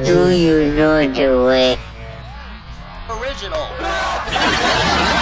do you know the way? Original.